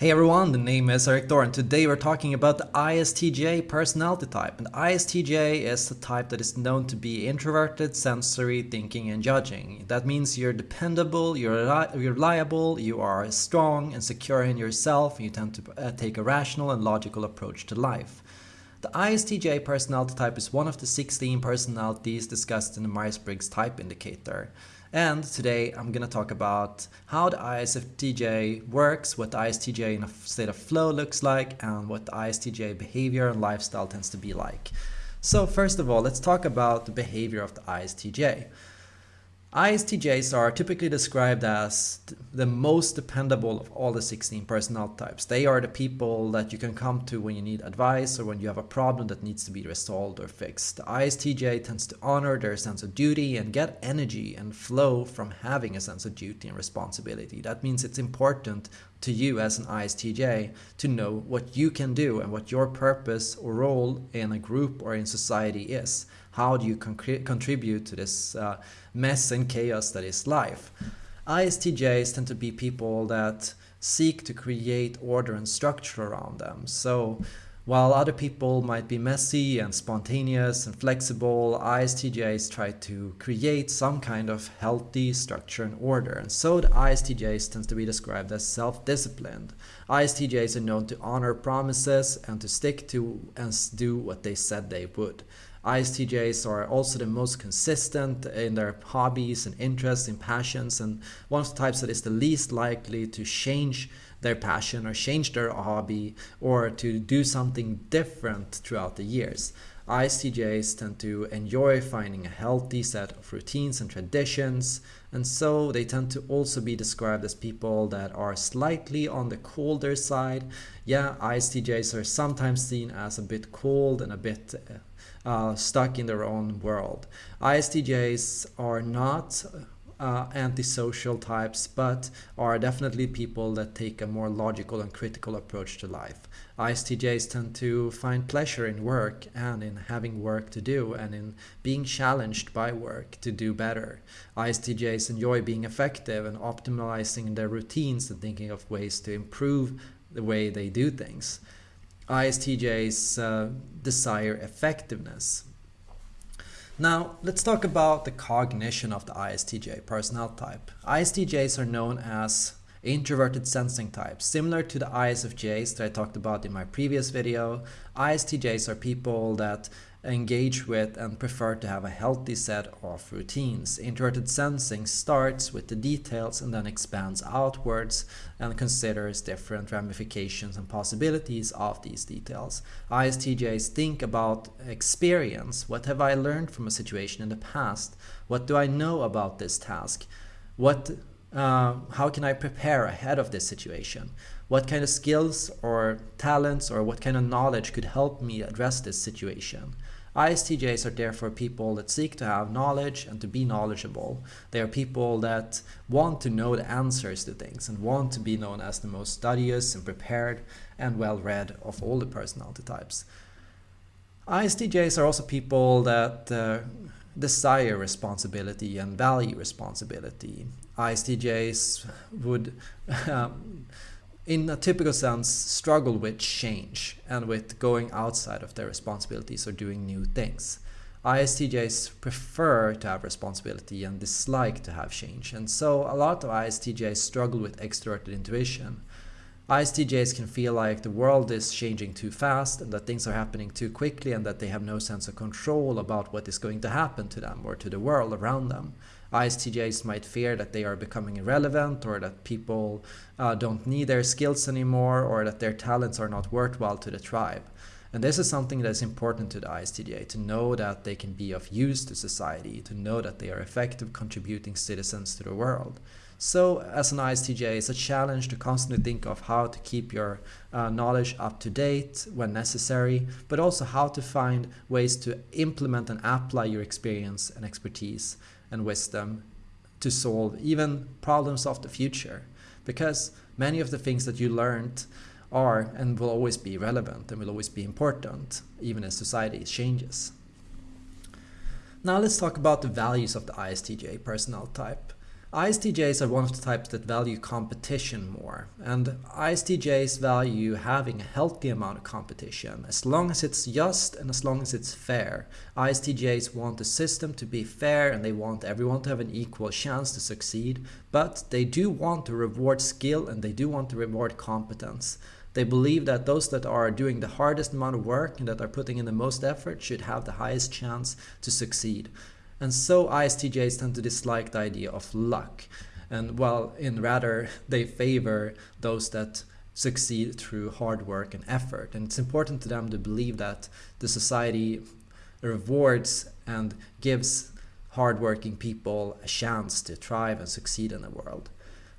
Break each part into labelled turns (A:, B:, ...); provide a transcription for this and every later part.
A: Hey everyone, the name is Erik Thor and today we're talking about the ISTJ personality type. And ISTJ is the type that is known to be introverted, sensory, thinking and judging. That means you're dependable, you're reliable, you are strong and secure in yourself, and you tend to uh, take a rational and logical approach to life. The ISTJ personality type is one of the 16 personalities discussed in the Myers-Briggs type indicator. And today I'm going to talk about how the ISFJ works, what the ISTJ in a state of flow looks like, and what the ISTJ behavior and lifestyle tends to be like. So first of all, let's talk about the behavior of the ISTJ. ISTJs are typically described as the most dependable of all the 16 personality types. They are the people that you can come to when you need advice or when you have a problem that needs to be resolved or fixed. The ISTJ tends to honor their sense of duty and get energy and flow from having a sense of duty and responsibility. That means it's important to you as an ISTJ to know what you can do and what your purpose or role in a group or in society is. How do you con contribute to this uh, mess and chaos that is life? ISTJs tend to be people that seek to create order and structure around them. So while other people might be messy and spontaneous and flexible, ISTJs try to create some kind of healthy structure and order. And so the ISTJs tends to be described as self-disciplined. ISTJs are known to honor promises and to stick to and do what they said they would. ISTJs are also the most consistent in their hobbies and interests and passions and one of the types that is the least likely to change their passion or change their hobby or to do something different throughout the years. ISTJs tend to enjoy finding a healthy set of routines and traditions, and so they tend to also be described as people that are slightly on the colder side. Yeah, ISTJs are sometimes seen as a bit cold and a bit uh, stuck in their own world. ISTJs are not uh, antisocial types, but are definitely people that take a more logical and critical approach to life. ISTJs tend to find pleasure in work and in having work to do and in being challenged by work to do better. ISTJs enjoy being effective and optimizing their routines and thinking of ways to improve the way they do things. ISTJs uh, desire effectiveness. Now, let's talk about the cognition of the ISTJ personnel type. ISTJs are known as introverted sensing types. Similar to the ISFJs that I talked about in my previous video, ISTJs are people that engage with and prefer to have a healthy set of routines. Introverted sensing starts with the details and then expands outwards and considers different ramifications and possibilities of these details. ISTJs think about experience. What have I learned from a situation in the past? What do I know about this task? What uh, how can I prepare ahead of this situation? What kind of skills or talents or what kind of knowledge could help me address this situation? ISTJs are therefore people that seek to have knowledge and to be knowledgeable. They are people that want to know the answers to things and want to be known as the most studious and prepared and well-read of all the personality types. ISTJs are also people that uh, desire responsibility and value responsibility. ISTJs would um, in a typical sense, struggle with change and with going outside of their responsibilities or doing new things. ISTJs prefer to have responsibility and dislike to have change. And so a lot of ISTJs struggle with extroverted intuition. ISTJs can feel like the world is changing too fast and that things are happening too quickly and that they have no sense of control about what is going to happen to them or to the world around them. ISTJs might fear that they are becoming irrelevant or that people uh, don't need their skills anymore or that their talents are not worthwhile to the tribe. And this is something that's important to the ISTJ, to know that they can be of use to society, to know that they are effective contributing citizens to the world. So as an ISTJ, it's a challenge to constantly think of how to keep your uh, knowledge up to date when necessary, but also how to find ways to implement and apply your experience and expertise and wisdom to solve even problems of the future. Because many of the things that you learned are and will always be relevant and will always be important, even as society changes. Now let's talk about the values of the ISTJ personnel type. ISTJs are one of the types that value competition more, and ISTJs value having a healthy amount of competition. As long as it's just and as long as it's fair. ISTJs want the system to be fair and they want everyone to have an equal chance to succeed, but they do want to reward skill and they do want to reward competence. They believe that those that are doing the hardest amount of work and that are putting in the most effort should have the highest chance to succeed. And so ISTJs tend to dislike the idea of luck. And while in rather they favor those that succeed through hard work and effort. And it's important to them to believe that the society rewards and gives hardworking people a chance to thrive and succeed in the world.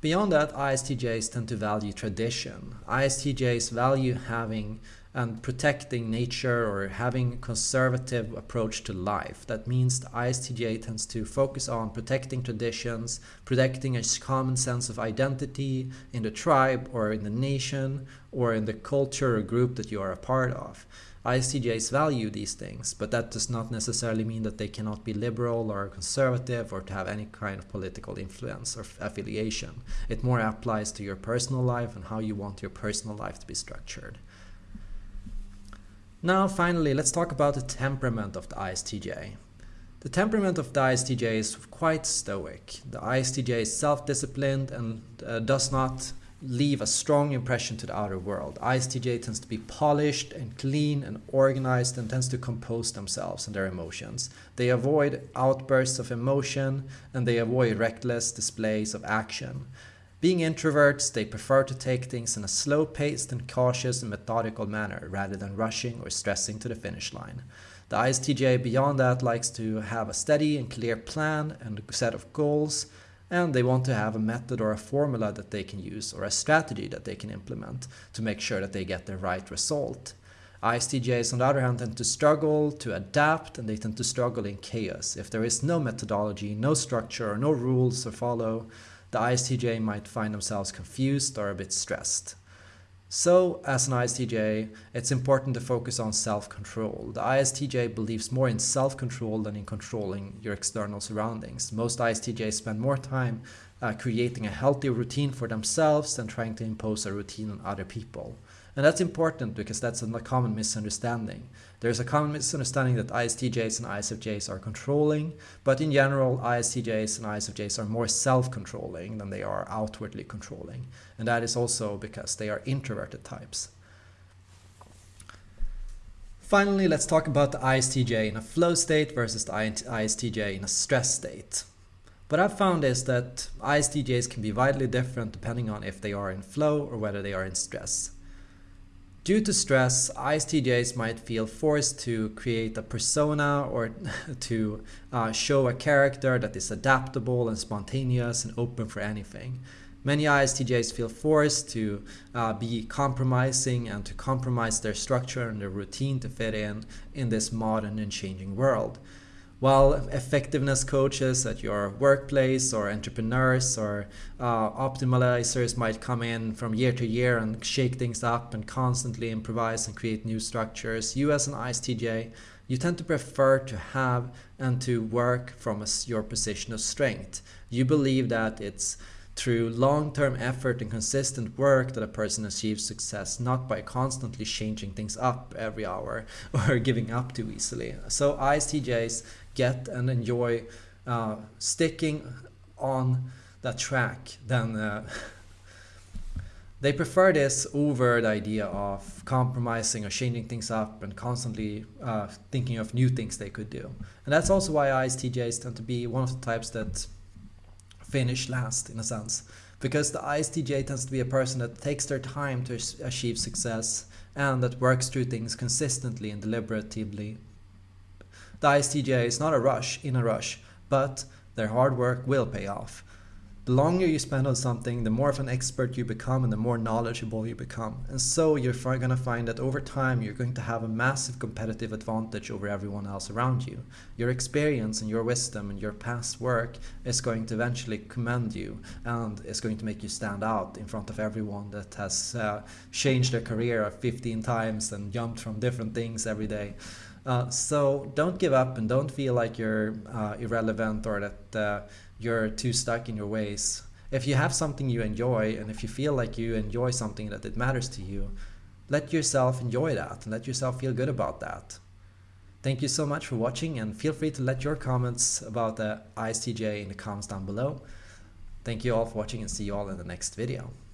A: Beyond that, ISTJs tend to value tradition. ISTJs value having and protecting nature or having a conservative approach to life. That means the ISTJ tends to focus on protecting traditions, protecting a common sense of identity in the tribe or in the nation or in the culture or group that you are a part of. ISTJs value these things, but that does not necessarily mean that they cannot be liberal or conservative or to have any kind of political influence or affiliation. It more applies to your personal life and how you want your personal life to be structured. Now, finally, let's talk about the temperament of the ISTJ. The temperament of the ISTJ is quite stoic. The ISTJ is self-disciplined and uh, does not leave a strong impression to the outer world. ISTJ tends to be polished and clean and organized and tends to compose themselves and their emotions. They avoid outbursts of emotion and they avoid reckless displays of action. Being introverts, they prefer to take things in a slow-paced and cautious and methodical manner rather than rushing or stressing to the finish line. The ISTJ beyond that likes to have a steady and clear plan and a set of goals, and they want to have a method or a formula that they can use or a strategy that they can implement to make sure that they get the right result. ISTJs on the other hand tend to struggle to adapt and they tend to struggle in chaos. If there is no methodology, no structure, or no rules to follow, the ISTJ might find themselves confused or a bit stressed. So, as an ISTJ, it's important to focus on self-control. The ISTJ believes more in self-control than in controlling your external surroundings. Most ISTJs spend more time uh, creating a healthy routine for themselves than trying to impose a routine on other people. And that's important because that's a common misunderstanding. There's a common misunderstanding that ISTJs and ISFJs are controlling, but in general, ISTJs and ISFJs are more self-controlling than they are outwardly controlling. And that is also because they are introverted types. Finally, let's talk about the ISTJ in a flow state versus the ISTJ in a stress state. What I've found is that ISTJs can be widely different depending on if they are in flow or whether they are in stress. Due to stress, ISTJs might feel forced to create a persona or to uh, show a character that is adaptable and spontaneous and open for anything. Many ISTJs feel forced to uh, be compromising and to compromise their structure and their routine to fit in in this modern and changing world while effectiveness coaches at your workplace or entrepreneurs or uh, optimizers might come in from year to year and shake things up and constantly improvise and create new structures, you as an ISTJ, you tend to prefer to have and to work from a, your position of strength. You believe that it's through long-term effort and consistent work that a person achieves success, not by constantly changing things up every hour or giving up too easily. So ISTJs get and enjoy uh, sticking on that track, then uh, they prefer this over the idea of compromising or changing things up and constantly uh, thinking of new things they could do. And that's also why ISTJs tend to be one of the types that finish last in a sense. Because the ISTJ tends to be a person that takes their time to achieve success and that works through things consistently and deliberatively the ISTJ is not a rush, in a rush, but their hard work will pay off. The longer you spend on something, the more of an expert you become and the more knowledgeable you become. And so you're going to find that over time you're going to have a massive competitive advantage over everyone else around you. Your experience and your wisdom and your past work is going to eventually commend you and is going to make you stand out in front of everyone that has uh, changed their career 15 times and jumped from different things every day. Uh, so don't give up and don't feel like you're uh, irrelevant or that uh, you're too stuck in your ways. If you have something you enjoy and if you feel like you enjoy something that it matters to you, let yourself enjoy that and let yourself feel good about that. Thank you so much for watching and feel free to let your comments about the ISTJ in the comments down below. Thank you all for watching and see you all in the next video.